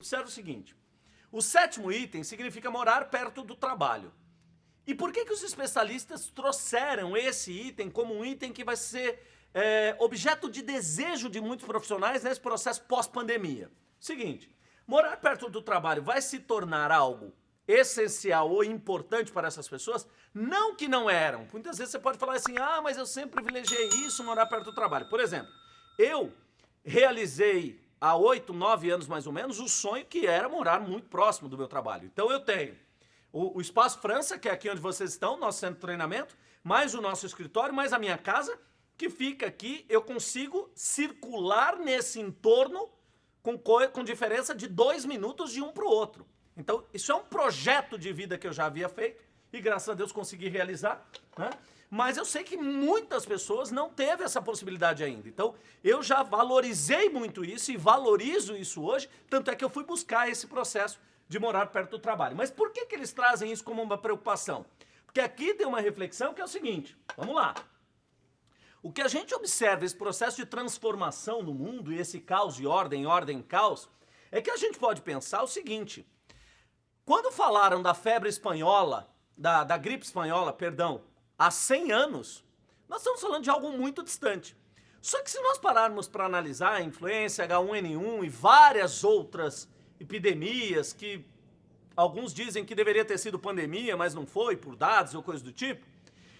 Observe o seguinte, o sétimo item significa morar perto do trabalho. E por que, que os especialistas trouxeram esse item como um item que vai ser é, objeto de desejo de muitos profissionais nesse processo pós-pandemia? Seguinte, morar perto do trabalho vai se tornar algo essencial ou importante para essas pessoas? Não que não eram. Muitas vezes você pode falar assim, ah, mas eu sempre privilegiei isso, morar perto do trabalho. Por exemplo, eu realizei há oito, nove anos mais ou menos, o sonho que era morar muito próximo do meu trabalho. Então eu tenho o, o Espaço França, que é aqui onde vocês estão, nosso centro de treinamento, mais o nosso escritório, mais a minha casa, que fica aqui, eu consigo circular nesse entorno com, com diferença de dois minutos de um para o outro. Então, isso é um projeto de vida que eu já havia feito e graças a Deus consegui realizar, né? Mas eu sei que muitas pessoas não teve essa possibilidade ainda. Então, eu já valorizei muito isso e valorizo isso hoje, tanto é que eu fui buscar esse processo de morar perto do trabalho. Mas por que, que eles trazem isso como uma preocupação? Porque aqui tem uma reflexão que é o seguinte, vamos lá. O que a gente observa, esse processo de transformação no mundo e esse caos de ordem, ordem, caos, é que a gente pode pensar o seguinte, quando falaram da febre espanhola, da, da gripe espanhola, perdão, há 100 anos, nós estamos falando de algo muito distante. Só que se nós pararmos para analisar a influência H1N1 e várias outras epidemias que alguns dizem que deveria ter sido pandemia, mas não foi, por dados ou coisa do tipo,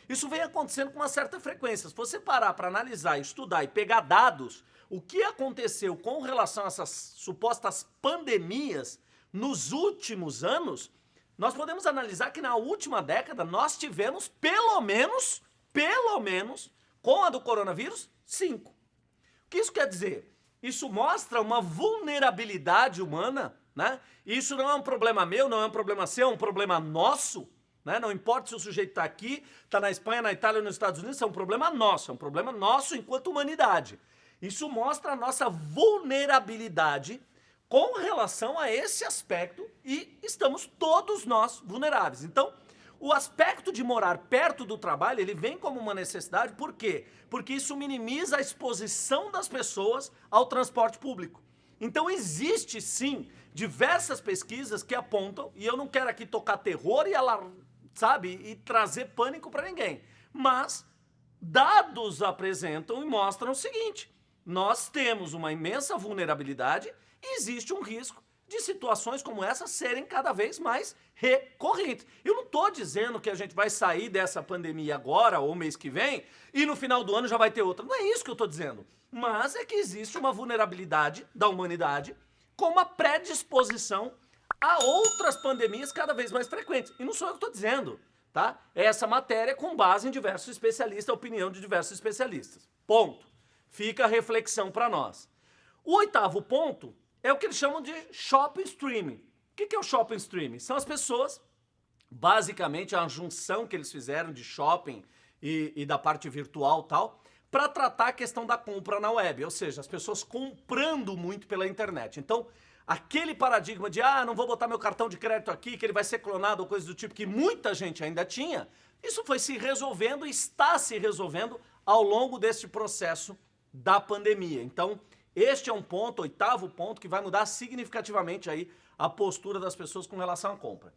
isso vem acontecendo com uma certa frequência. Se você parar para analisar, estudar e pegar dados, o que aconteceu com relação a essas supostas pandemias nos últimos anos, nós podemos analisar que na última década nós tivemos pelo menos, pelo menos, com a do coronavírus, cinco. O que isso quer dizer? Isso mostra uma vulnerabilidade humana, né? Isso não é um problema meu, não é um problema seu, é um problema nosso, né? Não importa se o sujeito está aqui, está na Espanha, na Itália ou nos Estados Unidos, é um problema nosso, é um problema nosso enquanto humanidade. Isso mostra a nossa vulnerabilidade com relação a esse aspecto e estamos todos nós vulneráveis. Então, o aspecto de morar perto do trabalho, ele vem como uma necessidade, por quê? Porque isso minimiza a exposição das pessoas ao transporte público. Então existe sim diversas pesquisas que apontam, e eu não quero aqui tocar terror e ela, sabe, e trazer pânico para ninguém, mas dados apresentam e mostram o seguinte, nós temos uma imensa vulnerabilidade existe um risco de situações como essa serem cada vez mais recorrentes. Eu não estou dizendo que a gente vai sair dessa pandemia agora ou mês que vem e no final do ano já vai ter outra. Não é isso que eu estou dizendo. Mas é que existe uma vulnerabilidade da humanidade com uma predisposição a outras pandemias cada vez mais frequentes. E não sou eu que estou dizendo, tá? É essa matéria com base em diversos especialistas, a opinião de diversos especialistas. Ponto. Fica a reflexão para nós. O oitavo ponto é o que eles chamam de shopping streaming. O que é o shopping streaming? São as pessoas, basicamente a junção que eles fizeram de shopping e, e da parte virtual tal, para tratar a questão da compra na web, ou seja, as pessoas comprando muito pela internet. Então, aquele paradigma de, ah, não vou botar meu cartão de crédito aqui, que ele vai ser clonado ou coisa do tipo, que muita gente ainda tinha, isso foi se resolvendo e está se resolvendo ao longo deste processo da pandemia. Então, este é um ponto, oitavo ponto, que vai mudar significativamente aí a postura das pessoas com relação à compra.